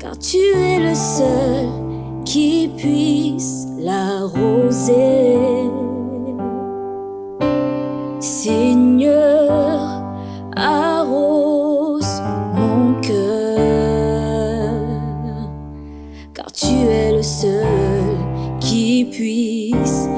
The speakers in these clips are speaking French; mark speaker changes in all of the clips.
Speaker 1: car tu es le seul qui puisse l'arroser. Seigneur, arrose mon cœur, car tu es le seul qui puisse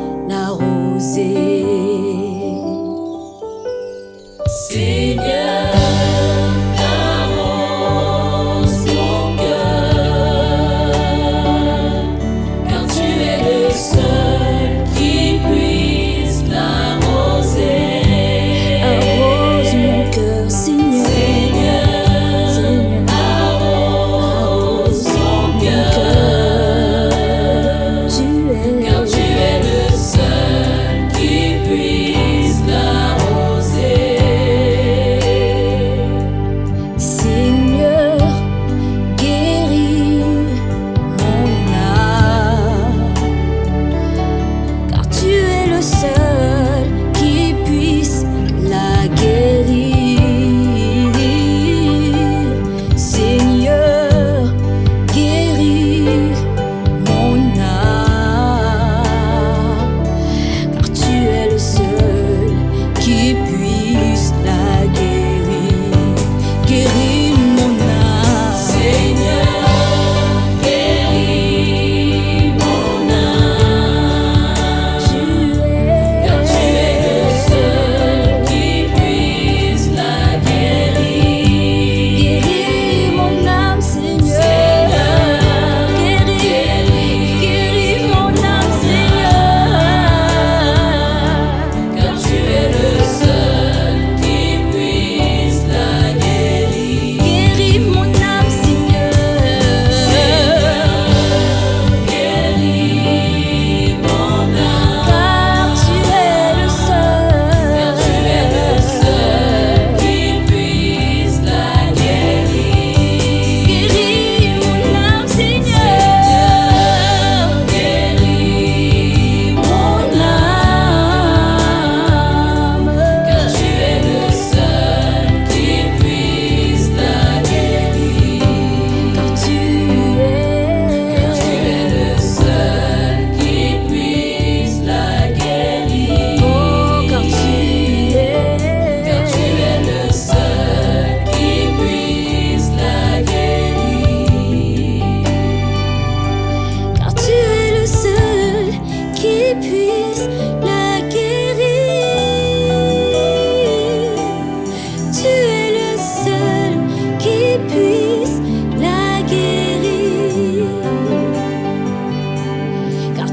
Speaker 1: give me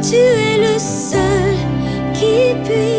Speaker 1: tu es le seul qui puisse.